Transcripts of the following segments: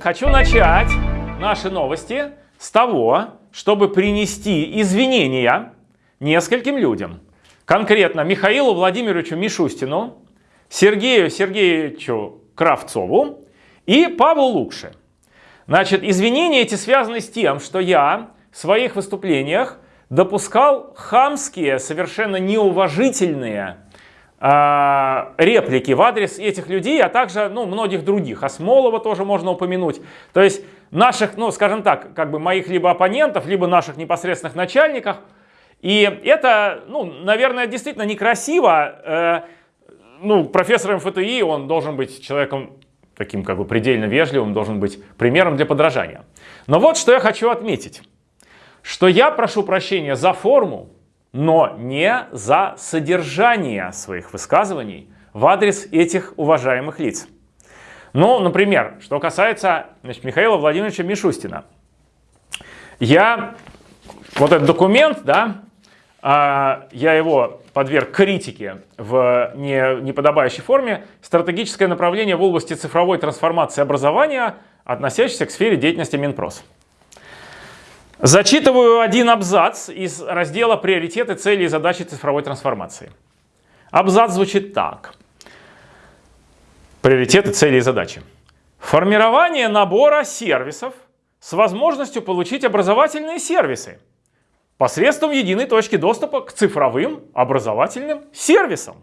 Хочу начать наши новости с того, чтобы принести извинения нескольким людям. Конкретно Михаилу Владимировичу Мишустину, Сергею Сергеевичу Кравцову и Павлу Лукше. Значит, извинения эти связаны с тем, что я в своих выступлениях допускал хамские, совершенно неуважительные реплики в адрес этих людей, а также ну, многих других. Осмолова тоже можно упомянуть. То есть наших, ну скажем так, как бы моих либо оппонентов, либо наших непосредственных начальников. И это, ну, наверное, действительно некрасиво. Э, ну, профессор МФТИ, он должен быть человеком таким как бы предельно вежливым, должен быть примером для подражания. Но вот что я хочу отметить что я прошу прощения за форму, но не за содержание своих высказываний в адрес этих уважаемых лиц. Ну, например, что касается значит, Михаила Владимировича Мишустина. Я, вот этот документ, да, а, я его подверг критике в не, неподобающей форме. Стратегическое направление в области цифровой трансформации образования, относящееся к сфере деятельности Минпрос. Зачитываю один абзац из раздела «Приоритеты, цели и задачи цифровой трансформации». Абзац звучит так. Приоритеты, цели и задачи. Формирование набора сервисов с возможностью получить образовательные сервисы посредством единой точки доступа к цифровым образовательным сервисам,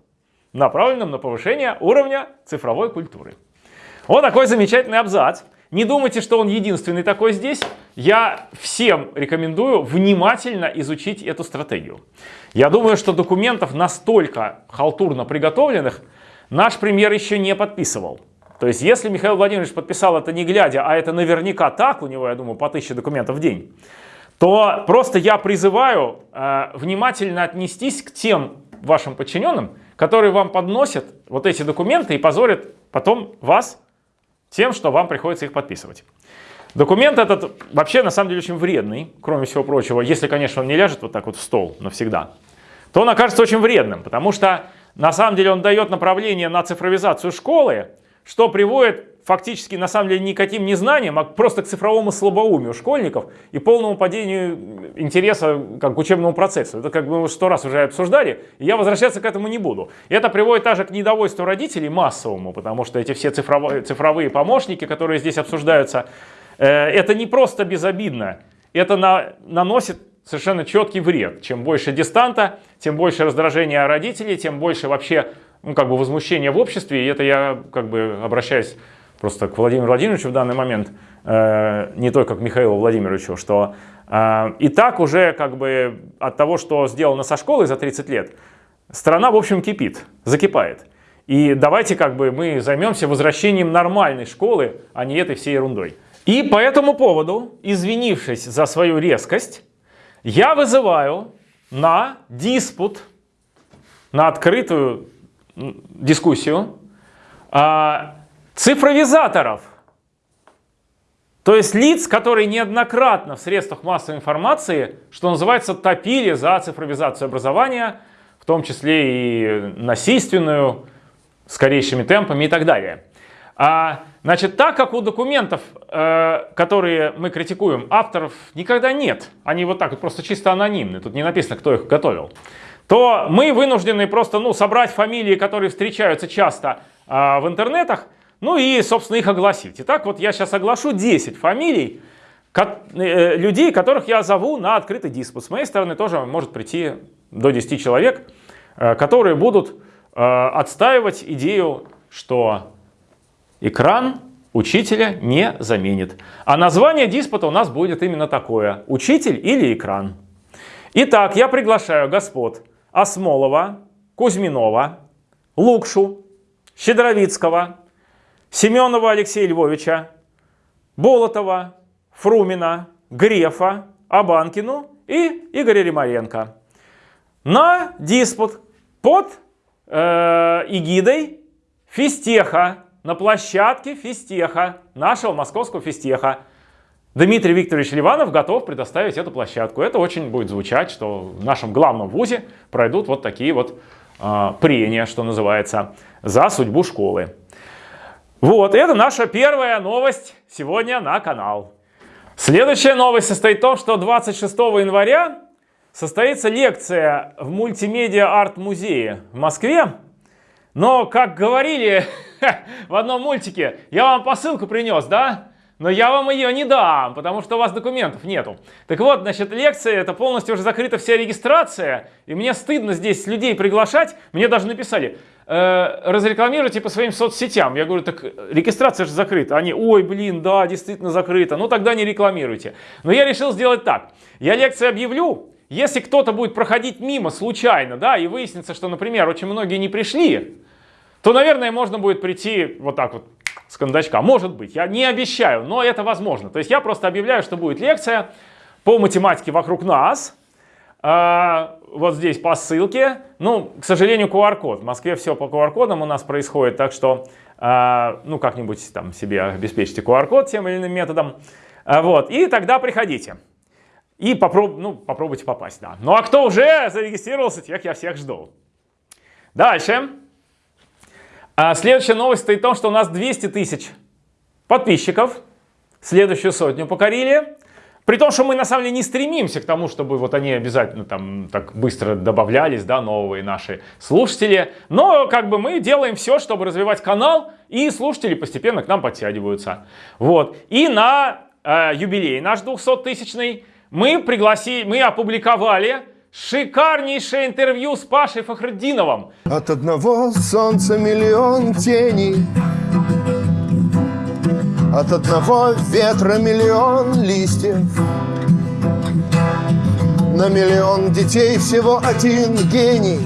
направленным на повышение уровня цифровой культуры. Вот такой замечательный абзац. Не думайте, что он единственный такой здесь. Я всем рекомендую внимательно изучить эту стратегию. Я думаю, что документов настолько халтурно приготовленных наш премьер еще не подписывал. То есть, если Михаил Владимирович подписал это не глядя, а это наверняка так, у него, я думаю, по тысяче документов в день, то просто я призываю э, внимательно отнестись к тем вашим подчиненным, которые вам подносят вот эти документы и позорят потом вас тем, что вам приходится их подписывать. Документ этот вообще на самом деле очень вредный, кроме всего прочего, если, конечно, он не ляжет вот так вот в стол навсегда, то он окажется очень вредным, потому что на самом деле он дает направление на цифровизацию школы, что приводит фактически на самом деле никаким не знанием, а просто к цифровому слабоумию школьников и полному падению интереса как к учебному процессу. Это как мы сто раз уже обсуждали, и я возвращаться к этому не буду. И это приводит также к недовольству родителей массовому, потому что эти все цифровые, цифровые помощники, которые здесь обсуждаются, это не просто безобидно, это на, наносит совершенно четкий вред. Чем больше дистанта, тем больше раздражения родителей, тем больше вообще ну, как бы возмущения в обществе. И это я как бы обращаюсь просто к Владимиру Владимировичу в данный момент, э, не только к Михаилу Владимировичу, что э, и так уже как бы от того, что сделано со школой за 30 лет, страна в общем кипит, закипает. И давайте как бы мы займемся возвращением нормальной школы, а не этой всей ерундой. И по этому поводу, извинившись за свою резкость, я вызываю на диспут, на открытую дискуссию а, цифровизаторов. То есть лиц, которые неоднократно в средствах массовой информации, что называется, топили за цифровизацию образования, в том числе и насильственную, скорейшими темпами и так далее. А, значит, так как у документов, э, которые мы критикуем, авторов никогда нет, они вот так вот просто чисто анонимны, тут не написано, кто их готовил, то мы вынуждены просто ну, собрать фамилии, которые встречаются часто э, в интернетах, ну и, собственно, их огласить. Итак, вот я сейчас оглашу 10 фамилий э, людей, которых я зову на открытый диспут. С моей стороны тоже может прийти до 10 человек, которые будут отстаивать идею, что экран учителя не заменит. А название диспута у нас будет именно такое. Учитель или экран. Итак, я приглашаю господ Осмолова, Кузьминова, Лукшу, Щедровицкого, Семенова Алексея Львовича, Болотова, Фрумина, Грефа, Абанкину и Игоря Римаренко на диспут под э, эгидой физтеха, на площадке физтеха, нашего московского физтеха. Дмитрий Викторович Ливанов готов предоставить эту площадку. Это очень будет звучать, что в нашем главном вузе пройдут вот такие вот э, прения, что называется, за судьбу школы. Вот, это наша первая новость сегодня на канал. Следующая новость состоит в том, что 26 января состоится лекция в мультимедиа арт-музее в Москве. Но, как говорили в одном мультике, я вам посылку принес, да? Но я вам ее не дам, потому что у вас документов нету. Так вот, значит, лекция, это полностью уже закрыта вся регистрация, и мне стыдно здесь людей приглашать. Мне даже написали, э, разрекламируйте по своим соцсетям. Я говорю, так регистрация же закрыта. Они, ой, блин, да, действительно закрыта. Ну тогда не рекламируйте. Но я решил сделать так. Я лекцию объявлю, если кто-то будет проходить мимо случайно, да, и выяснится, что, например, очень многие не пришли, то, наверное, можно будет прийти вот так вот с кондачка. Может быть, я не обещаю, но это возможно. То есть я просто объявляю, что будет лекция по математике вокруг нас. А, вот здесь по ссылке. Ну, к сожалению, QR-код. В Москве все по QR-кодам у нас происходит, так что, а, ну, как-нибудь там себе обеспечьте QR-код тем или иным методом. А, вот, и тогда приходите. И попроб, ну, попробуйте попасть, да. Ну, а кто уже зарегистрировался, тех я всех жду. Дальше. А следующая новость стоит в том, что у нас 200 тысяч подписчиков. Следующую сотню покорили. При том, что мы на самом деле не стремимся к тому, чтобы вот они обязательно там так быстро добавлялись, да, новые наши слушатели. Но как бы мы делаем все, чтобы развивать канал, и слушатели постепенно к нам подтягиваются. Вот. И на э, юбилей наш 200-тысячный мы пригласили, мы опубликовали Шикарнейшее интервью с Пашей Фахруддиновым. От одного солнца миллион теней. От одного ветра миллион листьев. На миллион детей всего один гений.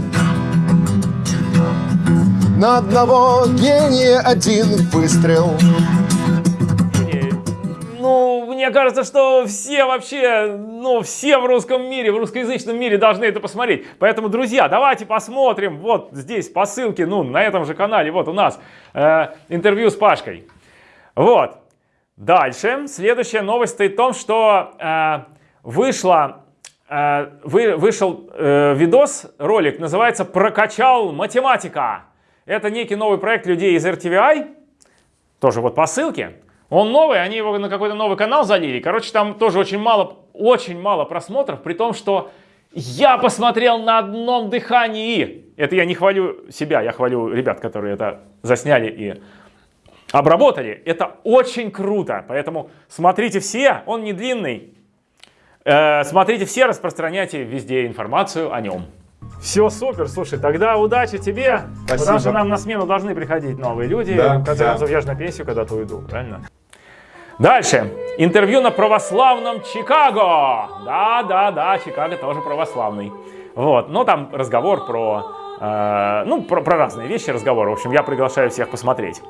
На одного гения один выстрел мне кажется, что все вообще, ну, все в русском мире, в русскоязычном мире должны это посмотреть. Поэтому, друзья, давайте посмотрим. Вот здесь по ссылке, ну, на этом же канале, вот у нас э, интервью с Пашкой. Вот. Дальше. Следующая новость стоит в том, что э, вышла, э, вы, вышел э, видос, ролик, называется «Прокачал математика». Это некий новый проект людей из RTVI, тоже вот по ссылке. Он новый, они его на какой-то новый канал залили. Короче, там тоже очень мало, очень мало просмотров, при том, что я посмотрел на одном дыхании. Это я не хвалю себя, я хвалю ребят, которые это засняли и обработали. Это очень круто, поэтому смотрите все, он не длинный. Э, смотрите все, распространяйте везде информацию о нем. Все супер, слушай, тогда удачи тебе, Спасибо. потому что нам на смену должны приходить новые люди. Да, в конце да. концов, я же на пенсию когда-то уйду, правильно? Дальше. Интервью на православном Чикаго. Да, да, да, Чикаго тоже православный. Вот, но там разговор про, э, ну, про, про разные вещи разговор. В общем, я приглашаю всех посмотреть.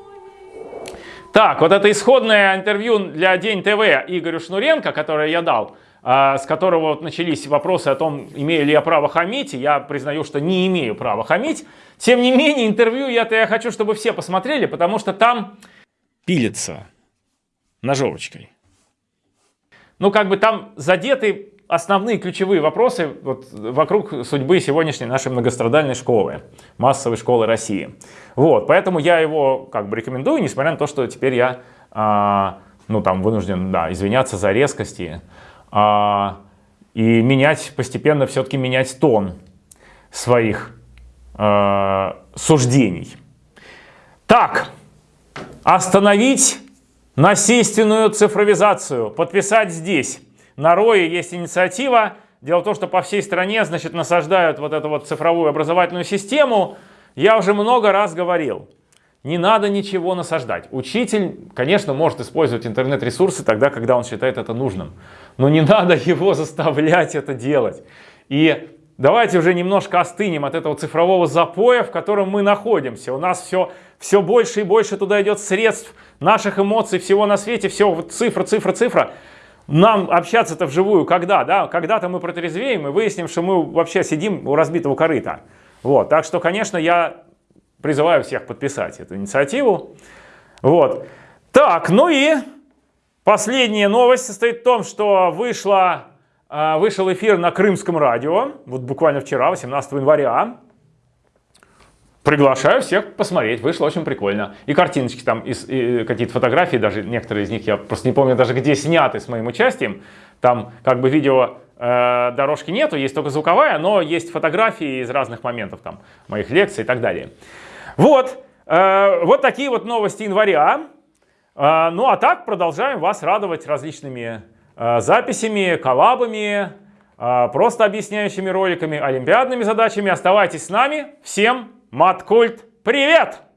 Так, вот это исходное интервью для День ТВ Игорю Шнуренко, которое я дал, э, с которого вот начались вопросы о том, имею ли я право хамить. Я признаю, что не имею права хамить. Тем не менее, интервью я-то я хочу, чтобы все посмотрели, потому что там пилится ножовочкой. Ну, как бы там задеты основные ключевые вопросы вот, вокруг судьбы сегодняшней нашей многострадальной школы, массовой школы России. Вот, поэтому я его как бы рекомендую, несмотря на то, что теперь я, а, ну, там, вынужден, да, извиняться за резкости а, и менять, постепенно все-таки менять тон своих а, суждений. Так, остановить насильственную цифровизацию подписать здесь. На РОИ есть инициатива. Дело в том, что по всей стране значит, насаждают вот эту вот цифровую образовательную систему. Я уже много раз говорил, не надо ничего насаждать. Учитель, конечно, может использовать интернет-ресурсы тогда, когда он считает это нужным. Но не надо его заставлять это делать. И давайте уже немножко остынем от этого цифрового запоя, в котором мы находимся. У нас все, все больше и больше туда идет средств, наших эмоций, всего на свете, все цифра, цифра, цифра. Нам общаться-то вживую когда, да? Когда-то мы протрезвеем и выясним, что мы вообще сидим у разбитого корыта. Вот, так что, конечно, я призываю всех подписать эту инициативу. Вот. Так, ну и последняя новость состоит в том, что вышла, вышел эфир на Крымском радио, вот буквально вчера, 18 января. Приглашаю всех посмотреть, вышло очень прикольно. И картиночки там, и, и какие-то фотографии, даже некоторые из них, я просто не помню даже где сняты с моим участием. Там как бы видео э, дорожки нету, есть только звуковая, но есть фотографии из разных моментов, там, моих лекций и так далее. Вот, э, вот такие вот новости января. Э, ну а так продолжаем вас радовать различными записями, коллабами, э, просто объясняющими роликами, олимпиадными задачами. Оставайтесь с нами. Всем Маткульт, привет!